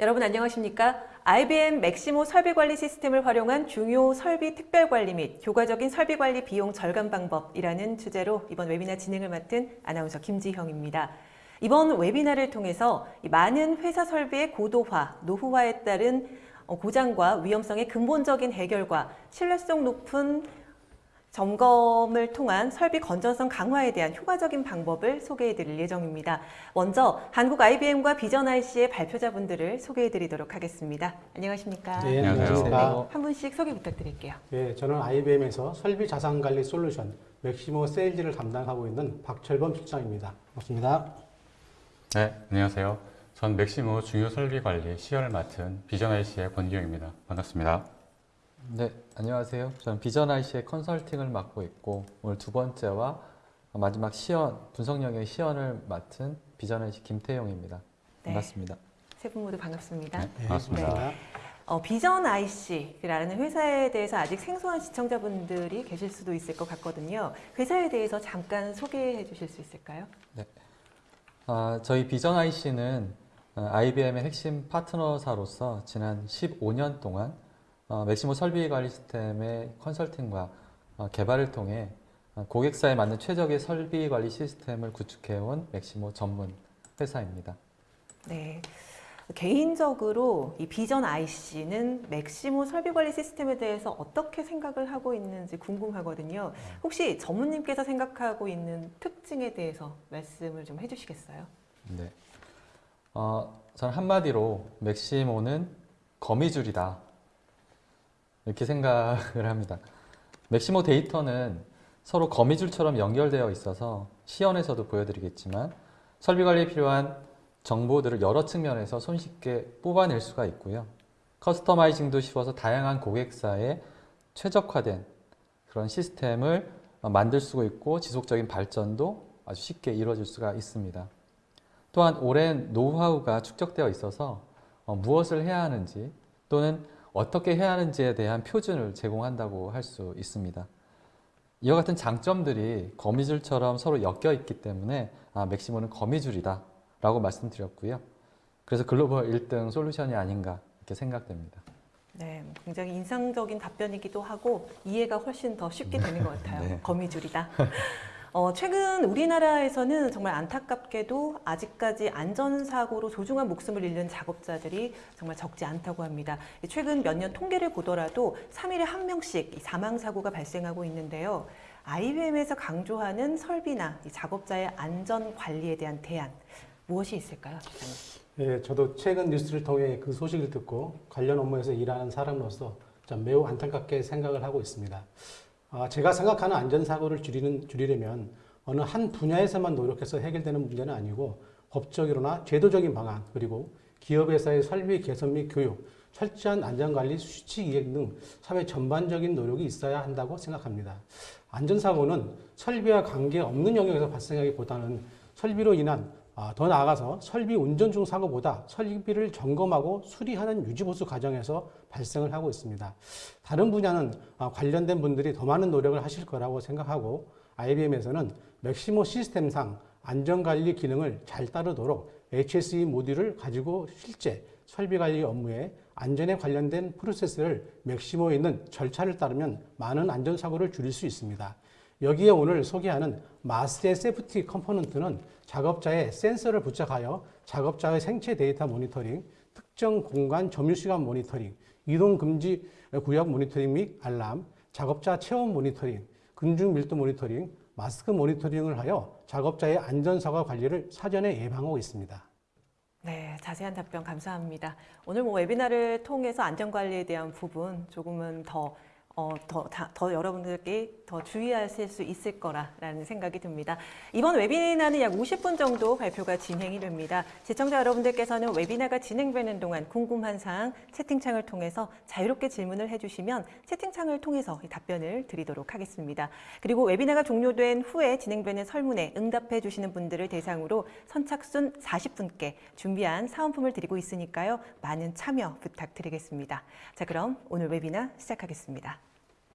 여러분 안녕하십니까? IBM 맥시모 설비관리 시스템을 활용한 중요 설비 특별관리 및 효과적인 설비관리 비용 절감 방법이라는 주제로 이번 웨비나 진행을 맡은 아나운서 김지형입니다. 이번 웨비나를 통해서 많은 회사 설비의 고도화, 노후화에 따른 고장과 위험성의 근본적인 해결과 신뢰성 높은 점검을 통한 설비 건전성 강화에 대한 효과적인 방법을 소개해 드릴 예정입니다. 먼저 한국 IBM과 비전 IC의 발표자분들을 소개해 드리도록 하겠습니다. 안녕하십니까? 네, 안녕하세요. 네, 한 분씩 소개 부탁드릴게요. 네, 저는 IBM에서 설비 자산관리 솔루션 맥시모 세일즈를 담당하고 있는 박철범 실장입니다. 반갑습니다. 네, 안녕하세요. 전 맥시모 중요 설비 관리 C열을 맡은 비전 IC의 권기영입니다. 반갑습니다. 네, 안녕하세요. 저는 비전 IC의 컨설팅을 맡고 있고 오늘 두 번째와 마지막 시연, 분석 영역 시연을 맡은 비전 IC 김태용입니다. 네. 반갑습니다. 세분 모두 반갑습니다. 네, 반갑습니다. 어, 비전 IC라는 회사에 대해서 아직 생소한 시청자분들이 계실 수도 있을 것 같거든요. 회사에 대해서 잠깐 소개해 주실 수 있을까요? 아, 저희 비전 IC는 IBM의 핵심 파트너사로서 지난 15년 동안 어, 맥시모 설비 관리 시스템의 컨설팅과 어, 개발을 통해 어, 고객사에 맞는 최적의 설비 관리 시스템을 구축해온 맥시모 전문 회사입니다. 네. 개인적으로 이 비전 IC는 맥시모 설비관리 시스템에 대해서 어떻게 생각을 하고 있는지 궁금하거든요. 혹시 전무님께서 생각하고 있는 특징에 대해서 말씀을 좀 해주시겠어요? 네. 어, 저는 한마디로 맥시모는 거미줄이다. 이렇게 생각을 합니다. 맥시모 데이터는 서로 거미줄처럼 연결되어 있어서 시연에서도 보여드리겠지만 설비 관리에 필요한 정보들을 여러 측면에서 손쉽게 뽑아낼 수가 있고요. 커스터마이징도 쉬워서 다양한 고객사에 최적화된 그런 시스템을 만들 수가 있고 지속적인 발전도 아주 쉽게 이루어질 수가 있습니다. 또한 오랜 노하우가 축적되어 있어서 어, 무엇을 해야 하는지 또는 어떻게 해야 하는지에 대한 표준을 제공한다고 할 수 있습니다. 이와 같은 장점들이 거미줄처럼 서로 엮여 있기 때문에 아, 맥시모는 거미줄이다 라고 말씀드렸고요. 그래서 글로벌 1등 솔루션이 아닌가 이렇게 생각됩니다. 네, 굉장히 인상적인 답변이기도 하고 이해가 훨씬 더 쉽게 되는 것 같아요. 네. 거미줄이다. 어, 최근 우리나라에서는 정말 안타깝게도 아직까지 안전사고로 소중한 목숨을 잃는 작업자들이 정말 적지 않다고 합니다. 최근 몇 년 통계를 보더라도 3일에 한 명씩 이 사망사고가 발생하고 있는데요. IBM에서 강조하는 설비나 이 작업자의 안전 관리에 대한 대안 무엇이 있을까요? 예, 저도 최근 뉴스를 통해 그 소식을 듣고 관련 업무에서 일하는 사람으로서 좀 매우 안타깝게 생각을 하고 있습니다. 아, 제가 생각하는 안전사고를 줄이는, 줄이려면 어느 한 분야에서만 노력해서 해결되는 문제는 아니고 법적으로나 제도적인 방안 그리고 기업에서의 설비 개선 및 교육, 철저한 안전관리 수치 이행 등 사회 전반적인 노력이 있어야 한다고 생각합니다. 안전사고는 설비와 관계없는 영역에서 발생하기보다는 설비로 인한 아, 더 나아가서 설비 운전 중 사고보다 설비를 점검하고 수리하는 유지보수 과정에서 발생을 하고 있습니다. 다른 분야는 아, 관련된 분들이 더 많은 노력을 하실 거라고 생각하고 IBM에서는 Maximo 시스템상 안전관리 기능을 잘 따르도록 HSE 모듈을 가지고 실제 설비관리 업무에 안전에 관련된 프로세스를 Maximo에 있는 절차를 따르면 많은 안전사고를 줄일 수 있습니다. 여기에 오늘 소개하는 MAS의 safety component는 작업자의 센서를 부착하여 작업자의 생체 데이터 모니터링, 특정 공간 점유 시간 모니터링, 이동 금지 구역 모니터링 및 알람, 작업자 체온 모니터링, 군중 밀도 모니터링, 마스크 모니터링을 하여 작업자의 안전사고 관리를 사전에 예방하고 있습니다. 네, 자세한 답변 감사합니다. 오늘 뭐 webinar를 통해서 안전관리에 대한 부분 조금은 더 어, 더, 다, 더 여러분들께 더 주의하실 수 있을 거라는 생각이 듭니다. 이번 웨비나는 약 50분 정도 발표가 진행이 됩니다. 시청자 여러분들께서는 webinar가 진행되는 동안 궁금한 사항 채팅창을 통해서 자유롭게 질문을 해주시면 채팅창을 통해서 답변을 드리도록 하겠습니다. 그리고 웨비나가 종료된 후에 진행되는 설문에 응답해 주시는 분들을 대상으로 선착순 40분께 준비한 사은품을 드리고 있으니까요. 많은 참여 부탁드리겠습니다. 자, 그럼 오늘 웨비나 시작하겠습니다.